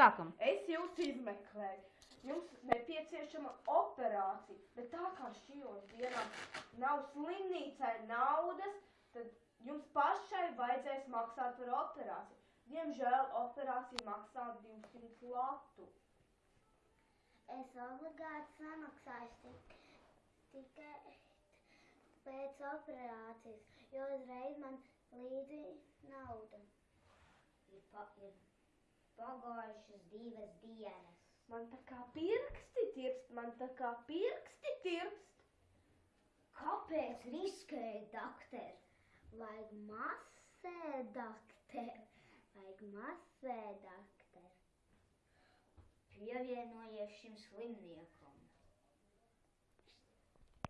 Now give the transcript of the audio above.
Sākam! Es jūs izmeklēju. Jums nepieciešama operācija, bet tā kā šajos dienās nav slimnīcai naudas, tad jums pašai vajadzēs maksāt par operāciju. Diemžēl operācija maksā 200 latu. Es obligāti samaksāšu tik, tikai pēc operācijas, jo uzreiz man līdzi nauda. Ir, pa, ir pagājušas divas dienas. Man tā kā pirksti tirpst, man tā kā pirksti tirpst. Kāpēc riskēji, doktor? Vajag masē, doktor. Vajag masē, doktor. Pievienojies šim slimniekam.